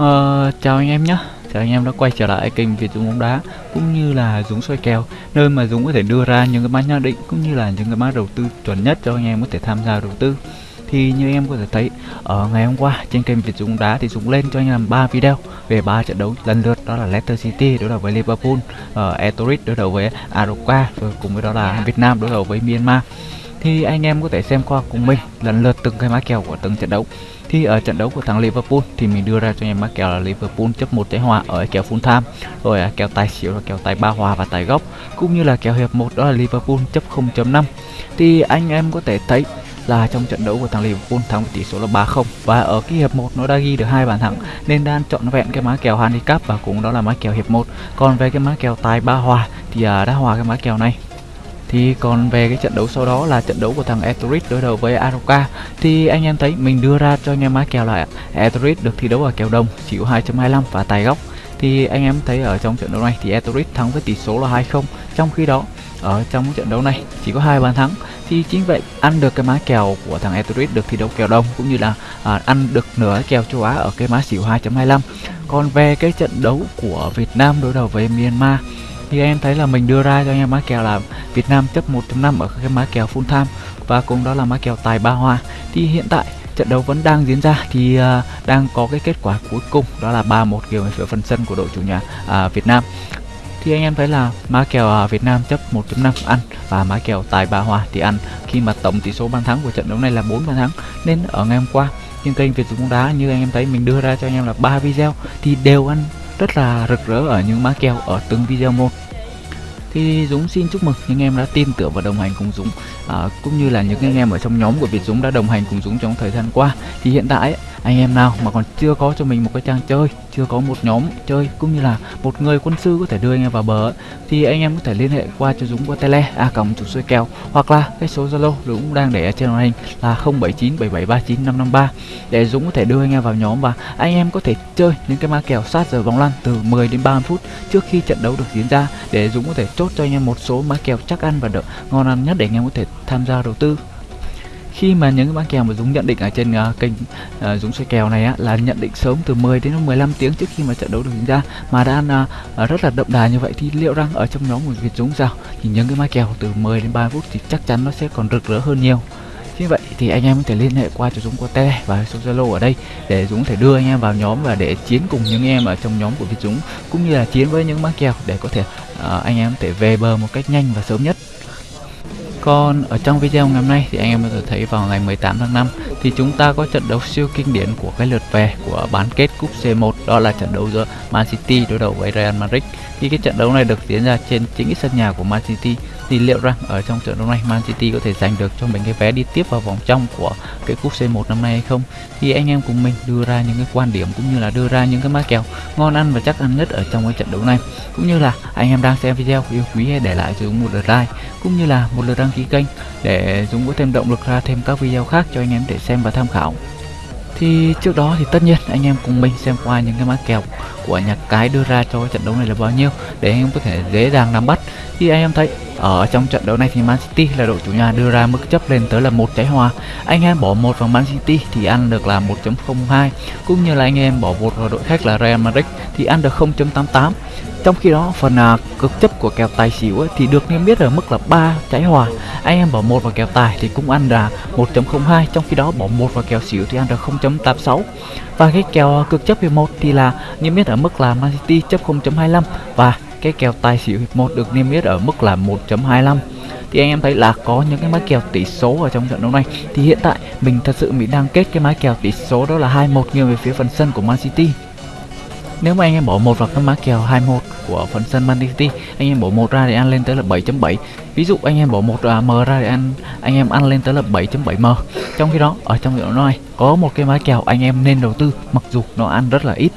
Uh, chào anh em nhé. Chào anh em đã quay trở lại kênh Việt Dũng bóng đá cũng như là Dũng soi kèo nơi mà Dũng có thể đưa ra những cái mã nhận định cũng như là những cái mã đầu tư chuẩn nhất cho anh em có thể tham gia đầu tư. Thì như anh em có thể thấy ở ngày hôm qua trên kênh Việt Dũng bóng đá thì Dũng lên cho anh em 3 video về ba trận đấu lần lượt đó là Leicester City đối đầu với Liverpool, ờ, uh, Etorit đối đầu với Aroca rồi cùng với đó là Việt Nam đối đầu với Myanmar thì anh em có thể xem qua cùng mình, lần lượt từng cái mã kèo của từng trận đấu. Thì ở trận đấu của thằng Liverpool thì mình đưa ra cho anh em mã kèo là Liverpool chấp một trái hòa ở kèo full time, rồi kèo tài xỉu là kèo tài ba hòa và tài góc, cũng như là kèo hiệp một đó là Liverpool chấp 0.5 thì anh em có thể thấy là trong trận đấu của thằng Liverpool thắng với tỷ số là 3-0 và ở cái hiệp 1 nó đã ghi được hai bàn thắng, nên đang chọn vẹn cái mã kèo handicap và cũng đó là mã kèo hiệp 1 còn về cái mã kèo tài ba hòa thì à, đã hòa cái mã kèo này thì còn về cái trận đấu sau đó là trận đấu của thằng Etorit đối đầu với Aroka thì anh em thấy mình đưa ra cho anh em má kèo là Etorit được thi đấu ở kèo đồng chịu 2.25 và tài góc. Thì anh em thấy ở trong trận đấu này thì Etorit thắng với tỷ số là 2-0 trong khi đó ở trong trận đấu này chỉ có hai bàn thắng. Thì chính vậy ăn được cái má kèo của thằng Etorit được thi đấu kèo đồng cũng như là à, ăn được nửa kèo châu Á ở cái má xỉu 2.25 còn về cái trận đấu của Việt Nam đối đầu với Myanmar thì em thấy là mình đưa ra cho anh em má kèo là Việt Nam chấp 1.5 ở cái má kèo full time. Và cũng đó là má kèo tài ba hoa. Thì hiện tại trận đấu vẫn đang diễn ra. Thì uh, đang có cái kết quả cuối cùng đó là 3-1 kiểu về phần sân của đội chủ nhà uh, Việt Nam. Thì anh em thấy là má kèo uh, Việt Nam chấp 1.5 ăn và má kèo tài ba hoa thì ăn. Khi mà tổng tỷ số bàn thắng của trận đấu này là 4 bàn thắng nên ở ngày hôm qua trên kênh Việt Dũng bóng đá như anh em thấy mình đưa ra cho anh em là ba video thì đều ăn rất là rực rỡ ở những má kèo ở từng video một thì Dũng xin chúc mừng những em đã tin tưởng và đồng hành cùng Dũng. À, cũng như là những anh em ở trong nhóm của Việt Dũng đã đồng hành cùng Dũng trong thời gian qua. Thì hiện tại anh em nào mà còn chưa có cho mình một cái trang chơi chưa có một nhóm chơi cũng như là một người quân sư có thể đưa anh em vào bờ thì anh em có thể liên hệ qua cho Dũng qua tele a à, còng chủ xuôi kèo hoặc là cái số Zalo Dũng đang để ở trên màn hình là 0797739553 để Dũng có thể đưa anh em vào nhóm và anh em có thể chơi những cái ma kèo sát giờ bóng lăn từ 10 đến 30 phút trước khi trận đấu được diễn ra để Dũng có thể chốt cho anh em một số mã kèo chắc ăn và đỡ ngon ăn nhất để anh em có thể tham gia đầu tư. Khi mà những cái bán kèo mà Dũng nhận định ở trên uh, kênh uh, Dũng xoay kèo này á, là nhận định sớm từ 10 đến 15 tiếng trước khi mà trận đấu được diễn ra mà đã uh, rất là đậm đà như vậy thì liệu rằng ở trong nhóm của Việt Dũng sao? Thì những cái mã kèo từ 10 đến 30 phút thì chắc chắn nó sẽ còn rực rỡ hơn nhiều như vậy thì anh em có thể liên hệ qua cho Dũng qua tele và số Zalo ở đây để Dũng thể đưa anh em vào nhóm và để chiến cùng những em ở trong nhóm của Việt Dũng cũng như là chiến với những má kèo để có thể uh, anh em có thể về bờ một cách nhanh và sớm nhất còn ở trong video ngày hôm nay thì anh em có thể thấy vào ngày 18 tháng 5 thì chúng ta có trận đấu siêu kinh điển của cái lượt về của bán kết cúp C1 đó là trận đấu giữa Man City đối đầu với Real Madrid. Thì cái trận đấu này được diễn ra trên chính sân nhà của Man City thì liệu rằng ở trong trận đấu này Man City có thể giành được cho mình cái vé đi tiếp vào vòng trong của cái cúp C1 năm nay hay không? Thì anh em cùng mình đưa ra những cái quan điểm cũng như là đưa ra những cái má kèo ngon ăn và chắc ăn nhất ở trong cái trận đấu này. Cũng như là anh em đang xem video, yêu quý hãy để lại cho chúng một lượt like, cũng như là một lượt đăng ký kênh để Dũng có thêm động lực ra thêm các video khác cho anh em để xem và tham khảo thì trước đó thì tất nhiên anh em cùng mình xem qua những cái mã kèo của nhà cái đưa ra cho trận đấu này là bao nhiêu để anh em có thể dễ dàng nắm bắt. Thì anh em thấy, ở trong trận đấu này thì Man City là đội chủ nhà đưa ra mức chấp lên tới là một trái hòa anh em bỏ một vào Man City thì ăn được là 1.02 cũng như là anh em bỏ một vào đội khách là Real Madrid thì ăn được 0.88 trong khi đó phần à, cực chấp của kèo tài xỉu ấy, thì được niêm yết ở mức là 3 trái hòa. Anh em bỏ một vào kèo tài thì cũng ăn là 1.02 trong khi đó bỏ một vào kèo xỉu thì ăn được 0.86 và cái kèo à, cực chấp hiệp 1 thì là niêm yết ở mức là Man City chấp 0.25 và cái kèo tài xỉu hiệp 1 được niêm yết ở mức là 1.25 thì anh em thấy là có những cái mã kèo tỷ số ở trong trận đấu này. Thì hiện tại mình thật sự mình đang kết cái mã kèo tỷ số đó là 2-1 nghiêng về phía phần sân của Man City nếu mà anh em bỏ một vào cái mã kèo 21 của phần sân Man City, anh em bỏ một ra thì ăn lên tới là 7.7 ví dụ anh em bỏ một à, m ra thì ăn, anh em ăn lên tới là 7.7 m. Trong khi đó, ở trong hiệu nói này, có một cái mã kèo anh em nên đầu tư, mặc dù nó ăn rất là ít.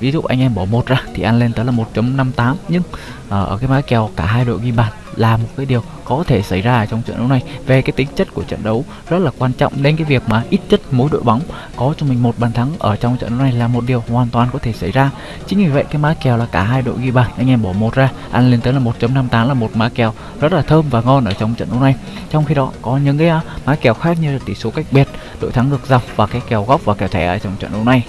Ví dụ anh em bỏ một ra thì ăn lên tới là 1.58 nhưng à, ở cái mã kèo cả hai đội ghi bàn là một cái điều có thể xảy ra trong trận đấu này. Về cái tính chất của trận đấu, rất là quan trọng nên cái việc mà ít chất mỗi đội bóng có cho mình một bàn thắng ở trong trận đấu này là một điều hoàn toàn có thể xảy ra. Chính vì vậy, cái má kèo là cả hai đội ghi bàn, anh em bỏ một ra, ăn lên tới là 1.58 là một má kèo rất là thơm và ngon ở trong trận đấu này. Trong khi đó, có những cái à, má kèo khác như là tỷ số cách biệt, đội thắng ngược dòng và cái kèo góc và kèo thẻ ở trong trận đấu này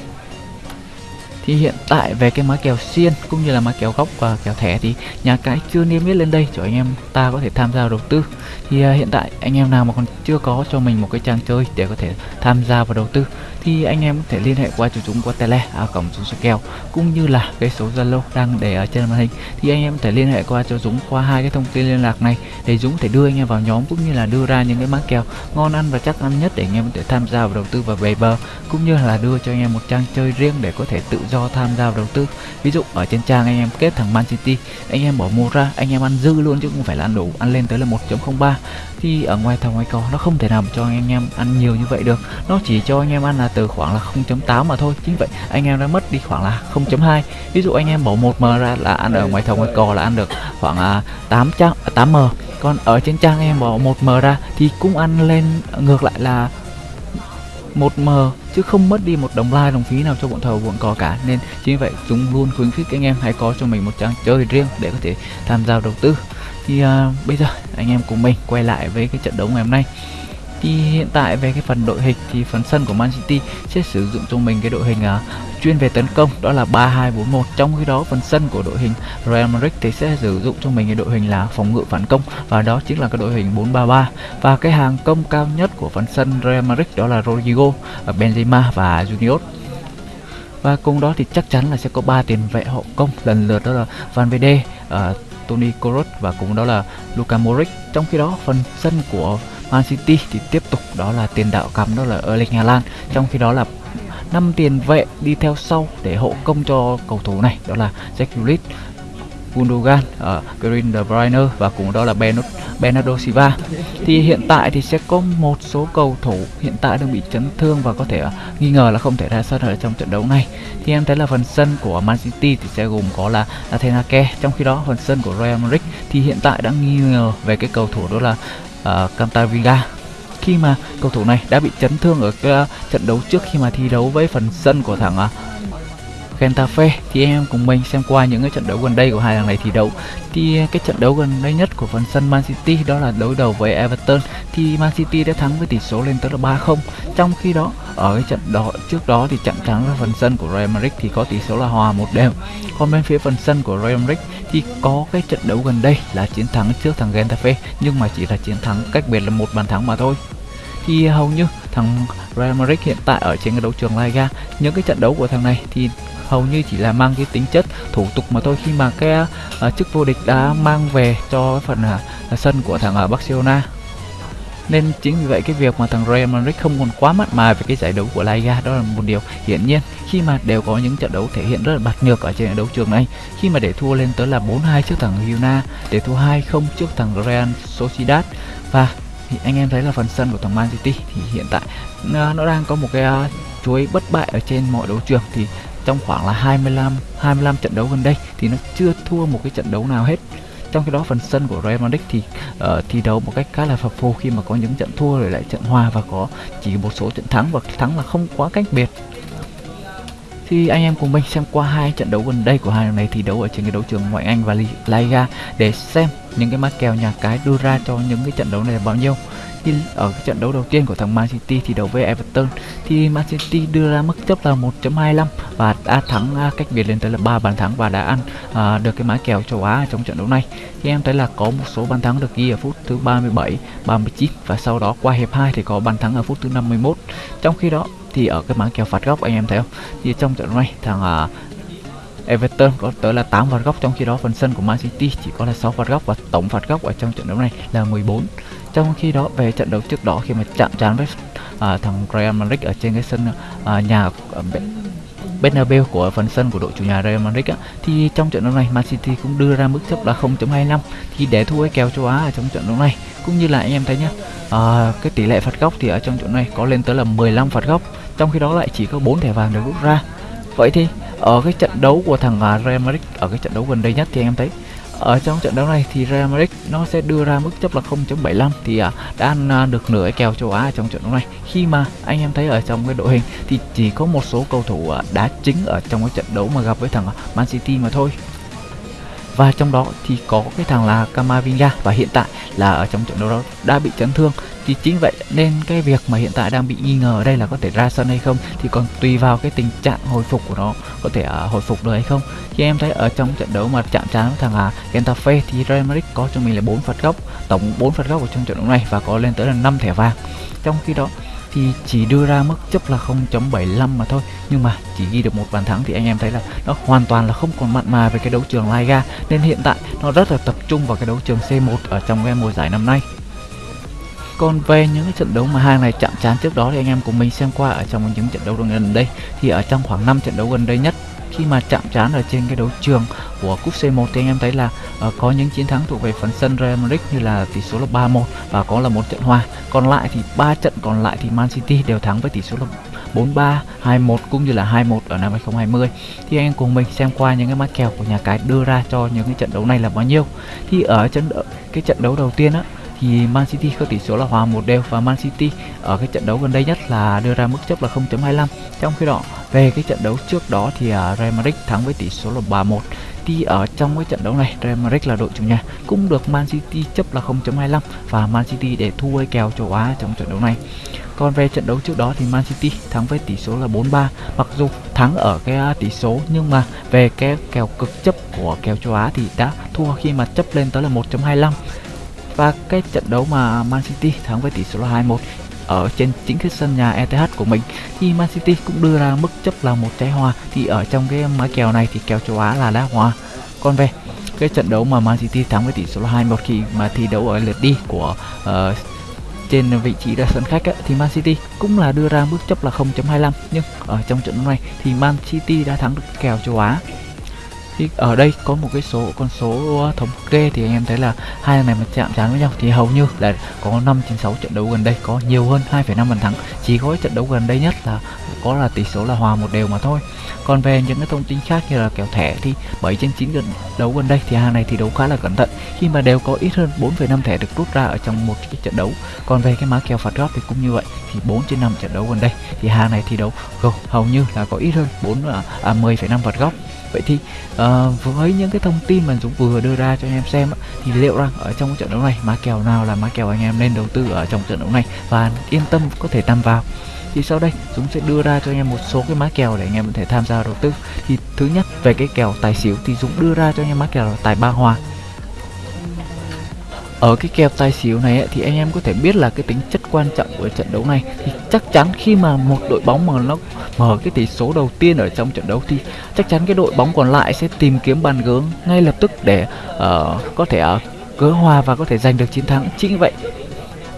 thì hiện tại về cái mái kèo xiên cũng như là mái kèo góc và kèo thẻ thì nhà cái chưa niêm yết lên đây cho anh em ta có thể tham gia đầu tư thì uh, hiện tại anh em nào mà còn chưa có cho mình một cái trang chơi để có thể tham gia vào đầu tư thì anh em có thể liên hệ qua chủ chúng qua tele à, cổng số số kèo cũng như là cái số Zalo đang để ở trên màn hình. Thì anh em có thể liên hệ qua cho Dũng qua hai cái thông tin liên lạc này để Dũng có thể đưa anh em vào nhóm cũng như là đưa ra những cái mã kèo ngon ăn và chắc ăn nhất để anh em có thể tham gia vào đầu tư và về bờ cũng như là đưa cho anh em một trang chơi riêng để có thể tự do tham gia vào đầu tư. Ví dụ ở trên trang anh em kết thằng Man City anh em bỏ mua ra anh em ăn dư luôn chứ không phải là ăn đủ ăn lên tới là 1.03 thì ở ngoài thầu ngoài cò nó không thể nào cho anh em ăn nhiều như vậy được. Nó chỉ cho anh em ăn là từ khoảng là 0.8 mà thôi. Chính vậy, anh em đã mất đi khoảng là 0.2 ví dụ anh em bỏ 1m ra là ăn ở ngoài thầu ngoài cò là ăn được khoảng là 800 8m à, còn ở trên trang em bỏ 1m ra thì cũng ăn lên, ngược lại là 1m chứ không mất đi một đồng like đồng phí nào cho bọn thầu bọn cò cả. Nên chính vậy chúng luôn khuyến khích anh em hãy có cho mình một trang chơi riêng để có thể tham gia đầu tư. Thì uh, bây giờ anh em cùng mình quay lại với cái trận đấu ngày hôm nay thì hiện tại về cái phần đội hình thì phần sân của Man City sẽ sử dụng cho mình cái đội hình uh, chuyên về tấn công đó là 3241 trong khi đó phần sân của đội hình Real Madrid thì sẽ sử dụng cho mình cái đội hình là phòng ngự phản công và đó chính là cái đội hình 433 và cái hàng công cao nhất của phần sân Real Madrid đó là Rodrigo, à, Benzema và Junior. Và cùng đó thì chắc chắn là sẽ có ba tiền vệ hậu công. Lần lượt đó là Van Verde, uh, Toni Kroos và cùng đó là Luka Modric. Trong khi đó phần sân của Man City thì tiếp tục đó là tiền đạo cắm đó là Erling Haaland. Trong khi đó là năm tiền vệ đi theo sau để hộ công cho cầu thủ này đó là Jack Grealish, Gundogan, ờ, uh, Green De Bruyne và cùng đó là Bernardo Silva. Thì hiện tại thì sẽ có một số cầu thủ hiện tại đang bị chấn thương và có thể uh, nghi ngờ là không thể ra sân ở trong trận đấu này. Thì em thấy là phần sân của Man City thì sẽ gồm có là Nathan Ake, trong khi đó phần sân của Real Madrid thì hiện tại đang nghi ngờ về cái cầu thủ đó là uh, Cantavinga khi mà cầu thủ này đã bị chấn thương ở cái uh, trận đấu trước khi mà thi đấu với phần sân của thằng uh, Getafe thì em cùng mình xem qua những cái trận đấu gần đây của hai thằng này thi đấu. Thì cái trận đấu gần đây nhất của phần sân Man City đó là đối đầu với Everton. Thì Man City đã thắng với tỷ số lên tới là 3-0 trong khi đó ở cái trận đó trước đó thì trận thắng với phần sân của Real Madrid thì có tỷ số là hòa một đều. Còn bên phía phần sân của Real Madrid thì có cái trận đấu gần đây là chiến thắng trước thằng Getafe nhưng mà chỉ là chiến thắng cách biệt là một bàn thắng mà thôi. Thì hầu như thằng Real Madrid hiện tại ở trên cái đấu trường La Liga những cái trận đấu của thằng này thì hầu như chỉ là mang cái tính chất thủ tục mà thôi. Khi mà cái uh, chức vô địch đã mang về cho phần uh, sân của thằng uh, Barcelona nên chính vì vậy cái việc mà thằng Real Madrid không còn quá mặn mà về cái giải đấu của La Liga đó là một điều hiển nhiên. Khi mà đều có những trận đấu thể hiện rất là bạc nhược ở trên đấu trường này. Khi mà để thua lên tới là 4-2 trước thằng Girona để thua 2-0 trước thằng Real Sociedad. Và thì anh em thấy là phần sân của thằng Man City thì hiện tại à, nó đang có một cái uh, chuối bất bại ở trên mọi đấu trường. Thì trong khoảng là 25 25 trận đấu gần đây thì nó chưa thua một cái trận đấu nào hết trong khi đó phần sân của Real Madrid thì uh, thi đấu một cách khá là phập phù khi mà có những trận thua rồi lại trận hòa và có chỉ một số trận thắng và thắng là không quá cách biệt. Thì anh em cùng mình xem qua hai trận đấu gần đây của hai này thi đấu ở trên cái đấu trường ngoại Anh và La Liga để xem những cái mã kèo nhà cái đưa ra cho những cái trận đấu này là bao nhiêu khi ở cái trận đấu đầu tiên của thằng Man City thì đấu với Everton. Thì Man City đưa ra mức chấp là 1.25 và đã thắng à, cách biệt lên tới là 3 bàn thắng và đã ăn à, được cái mã kèo châu Á trong trận đấu này. Thì em thấy là có một số bàn thắng được ghi ở phút thứ 37, 39 và sau đó qua hiệp 2 thì có bàn thắng ở phút thứ 51 trong khi đó thì ở cái mã kèo phạt góc anh em thấy không? Thì trong trận đấu này thằng uh, Everton có tới là 8 phạt góc trong khi đó phần sân của Man City chỉ có là 6 phạt góc và tổng phạt góc ở trong trận đấu này là 14 trong khi đó về trận đấu trước đó khi mà chạm trán với à, thằng Real Madrid ở trên cái sân à, nhà uh, Bernabeu của phần sân của đội chủ nhà Real Madrid á, thì trong trận đấu này Man City cũng đưa ra mức chấp là 0.25 thì để thua cái kèo châu Á ở trong trận đấu này. Cũng như là anh em thấy nhá à, cái tỷ lệ phạt góc thì ở trong trận này có lên tới là 15 phạt góc trong khi đó lại chỉ có 4 thẻ vàng được rút ra. Vậy thì ở cái trận đấu của thằng à, Real Madrid ở cái trận đấu gần đây nhất thì anh em thấy ở trong trận đấu này thì Real Madrid nó sẽ đưa ra mức chấp là 0.75 thì à, đã ăn à, được nửa kèo châu Á trong trận đấu này. Khi mà anh em thấy ở trong cái đội hình thì chỉ có một số cầu thủ à, đá chính ở trong cái trận đấu mà gặp với thằng Man City mà thôi. Và trong đó thì có cái thằng là Camavinga và hiện tại là ở trong trận đấu đó đã bị chấn thương thì chính vậy. Nên cái việc mà hiện tại đang bị nghi ngờ ở đây là có thể ra sân hay không thì còn tùy vào cái tình trạng hồi phục của nó có thể uh, hồi phục được hay không. Thì em thấy ở trong trận đấu mà chạm trán với thằng uh, Getafe thì Real Madrid có cho mình là 4 phạt góc tổng 4 phạt góc ở trong trận đấu này và có lên tới là 5 thẻ vàng. Trong khi đó thì chỉ đưa ra mức chấp là 0.75 mà thôi nhưng mà chỉ ghi được một bàn thắng thì anh em thấy là nó hoàn toàn là không còn mặn mà về cái đấu trường Liga. Nên hiện tại nó rất là tập trung vào cái đấu trường C1 ở trong cái mùa giải năm nay còn về những cái trận đấu mà hai này chạm trán trước đó thì anh em cùng mình xem qua ở trong những trận đấu gần đây thì ở trong khoảng 5 trận đấu gần đây nhất khi mà chạm trán ở trên cái đấu trường của cúp C1 thì anh em thấy là uh, có những chiến thắng thuộc về phần sân Real Madrid như là tỷ số là 3-1 và có là một trận hòa. Còn lại thì ba trận còn lại thì Man City đều thắng với tỷ số là 4-3, 2-1 cũng như là 2-1 ở năm 2020. Thì anh em cùng mình xem qua những cái mã kèo của nhà cái đưa ra cho những cái trận đấu này là bao nhiêu. Thì ở trận cái trận đấu đầu tiên á thì Man City có tỷ số là hòa một đều và Man City ở cái trận đấu gần đây nhất là đưa ra mức chấp là 0.25 trong khi đó, về cái trận đấu trước đó thì à, Real Madrid thắng với tỷ số là 3-1 thì ở trong cái trận đấu này, Real Madrid là đội chủ nhà, cũng được Man City chấp là 0.25 và Man City để thua kèo châu Á trong trận đấu này. Còn về trận đấu trước đó thì Man City thắng với tỷ số là 4-3 mặc dù thắng ở cái à, tỷ số, nhưng mà về cái kèo cực chấp của kèo châu Á thì đã thua khi mà chấp lên tới là 1.25 và cái trận đấu mà Man City thắng với tỷ số là 2-1 ở trên chính cái sân nhà ETH của mình. Thì Man City cũng đưa ra mức chấp là một trái hòa thì ở trong cái mã kèo này thì kèo châu Á là đá hòa còn về cái trận đấu mà Man City thắng với tỷ số là 2-1 khi mà thi đấu ở lượt đi của uh, trên vị trí ra sân khách ấy, thì Man City cũng là đưa ra mức chấp là 0.25 nhưng ở trong trận đấu này thì Man City đã thắng được kèo châu Á thì ở đây có một cái số con số ờ, thống kê thì anh em thấy là hai này mà chạm trán với nhau thì hầu như là có 5 trên 6 trận đấu gần đây có nhiều hơn 2,5 bàn thắng. Chỉ có trận đấu gần đây nhất là có là tỷ số là hòa một đều mà thôi. Còn về những cái thông tin khác như là kèo thẻ thì 7 trên 9 gần đấu gần đây thì hàng này thì đấu khá là cẩn thận. Khi mà đều có ít hơn 4,5 thẻ được rút ra ở trong một cái trận đấu. Còn về cái má kèo phạt góc thì cũng như vậy thì 4 trên 5 trận đấu gần đây thì hàng này thi đấu hầu như là có ít hơn 4 à, à 10,5 phạt góc vậy thì uh, với những cái thông tin mà Dũng vừa đưa ra cho anh em xem thì liệu rằng ở trong trận đấu này má kèo nào là má kèo anh em nên đầu tư ở trong trận đấu này? Và yên tâm có thể tham vào. Thì sau đây Dũng sẽ đưa ra cho anh em một số cái má kèo để anh em có thể tham gia đầu tư. Thì thứ nhất về cái kèo tài xỉu thì Dũng đưa ra cho anh em má kèo là tài ba hòa ở cái kèo tài xỉu này ấy, thì anh em có thể biết là cái tính chất quan trọng của trận đấu này. Thì chắc chắn khi mà một đội bóng mà nó mở cái tỷ số đầu tiên ở trong trận đấu thì chắc chắn cái đội bóng còn lại sẽ tìm kiếm bàn gớm ngay lập tức để uh, có thể uh, gỡ hòa và có thể giành được chiến thắng. Chính vậy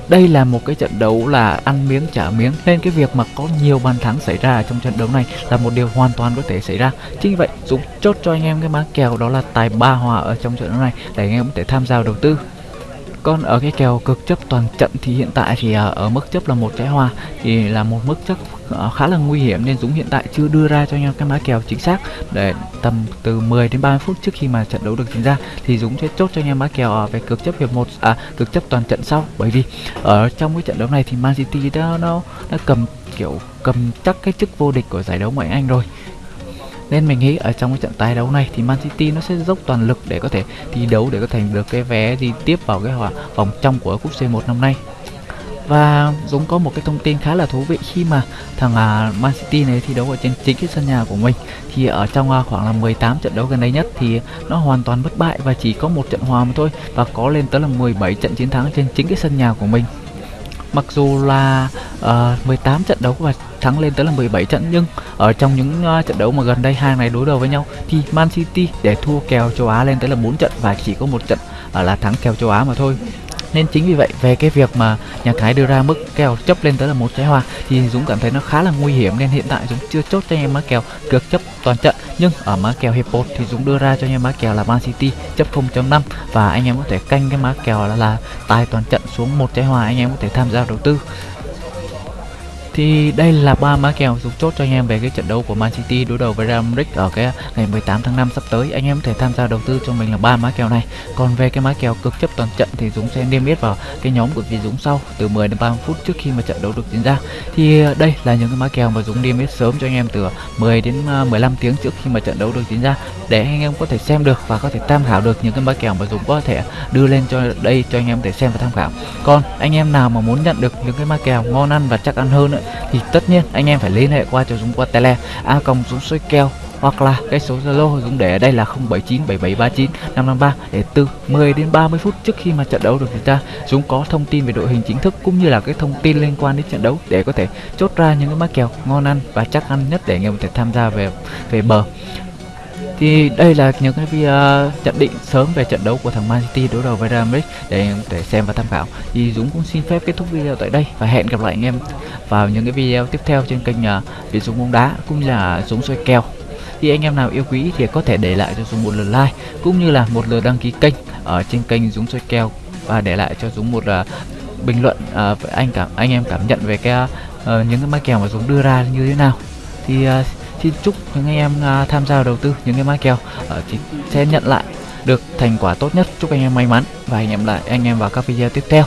đây là một cái trận đấu là ăn miếng trả miếng nên cái việc mà có nhiều bàn thắng xảy ra trong trận đấu này là một điều hoàn toàn có thể xảy ra. Chính vậy Dũng chốt cho anh em cái má kèo đó là tài ba hòa ở trong trận đấu này để anh em có thể tham gia đầu tư còn ở cái kèo cực chấp toàn trận thì hiện tại thì à, ở mức chấp là một trái hoa thì là một mức chấp à, khá là nguy hiểm nên Dũng hiện tại chưa đưa ra cho nhau cái mã kèo chính xác để tầm từ 10 đến 30 phút trước khi mà trận đấu được diễn ra thì Dũng sẽ chốt cho anh em mã kèo à, về cực chấp hiệp một à cực chấp toàn trận sau. Bởi vì ở trong cái trận đấu này thì Man City đã, nó đã cầm, kiểu, cầm chắc cái chức vô địch của giải đấu ngoại Anh rồi nên mình nghĩ ở trong cái trận tái đấu này thì Man City nó sẽ dốc toàn lực để có thể thi đấu để có thành được cái vé đi tiếp vào cái vòng trong của cúp C1 năm nay. Và Dũng có một cái thông tin khá là thú vị khi mà thằng uh, Man City này thi đấu ở trên chính cái sân nhà của mình. Thì ở trong uh, khoảng là 18 trận đấu gần đây nhất thì nó hoàn toàn bất bại và chỉ có một trận hòa mà thôi và có lên tới là 17 trận chiến thắng trên chính cái sân nhà của mình. Mặc dù là Ờ, uh, 18 trận đấu và thắng lên tới là 17 trận nhưng ở trong những uh, trận đấu mà gần đây hai này đối đầu với nhau thì Man City để thua kèo châu Á lên tới là 4 trận và chỉ có một trận uh, là thắng kèo châu Á mà thôi. Nên chính vì vậy về cái việc mà nhà cái đưa ra mức kèo chấp lên tới là một trái hoa thì Dũng cảm thấy nó khá là nguy hiểm nên hiện tại Dũng chưa chốt cho anh em má kèo cược chấp toàn trận. Nhưng ở má kèo hiệp 1 thì Dũng đưa ra cho anh em má kèo là Man City chấp 0.5 và anh em có thể canh cái má kèo là, là tài toàn trận xuống một trái hòa anh em có thể tham gia đầu tư thì đây là ba mã kèo dùng chốt cho anh em về cái trận đấu của Man City đối đầu với Real Madrid ở cái ngày 18 tháng 5 sắp tới. Anh em có thể tham gia đầu tư cho mình là ba mã kèo này. Còn về cái mã kèo cực chấp toàn trận thì Dũng sẽ niêm yết vào cái nhóm của vị Dũng sau từ 10 đến 30 phút trước khi mà trận đấu được diễn ra. Thì ờ, đây là những cái mã kèo mà Dũng niêm yết sớm cho anh em từ 10 đến ờ, 15 tiếng trước khi mà trận đấu được diễn ra. Để anh em có thể xem được và có thể tham khảo được những cái mã kèo mà Dũng có thể đưa lên cho đây cho anh em để xem và tham khảo. Còn anh em nào mà muốn nhận được những cái mã kèo ngon ăn và chắc ăn hơn nữa, thì tất nhiên anh em phải liên hệ qua cho Dũng qua tele, a công Dũng soi kèo hoặc là cái số Zalo Dũng để ở đây là 0797739553 để từ 10 đến 30 phút trước khi mà trận đấu được diễn ra, Dũng có thông tin về đội hình chính thức cũng như là cái thông tin liên quan đến trận đấu để có thể chốt ra những cái mã kèo ngon ăn và chắc ăn nhất để anh em có thể tham gia về về bờ thì đây là những cái video nhận định sớm về trận đấu của thằng Man City đối đầu với Real Madrid để để xem và tham khảo. Thì Dũng cũng xin phép kết thúc video tại đây và hẹn gặp lại anh em vào những cái video tiếp theo trên kênh uh, Việt Dũng bóng đá cũng như là Dũng soi kèo. Thì anh em nào yêu quý thì có thể để lại cho Dũng một lượt like cũng như là một lượt đăng ký kênh ở trên kênh Dũng soi kèo và để lại cho Dũng một uh, bình luận uh, anh cảm anh em cảm nhận về cái uh, những cái mã kèo mà Dũng đưa ra như thế nào. Thì uh, xin chúc những anh em uh, tham gia đầu tư những cái mã kèo uh, sẽ nhận lại được thành quả tốt nhất. Chúc anh em may mắn và hẹn gặp lại anh em vào các video tiếp theo.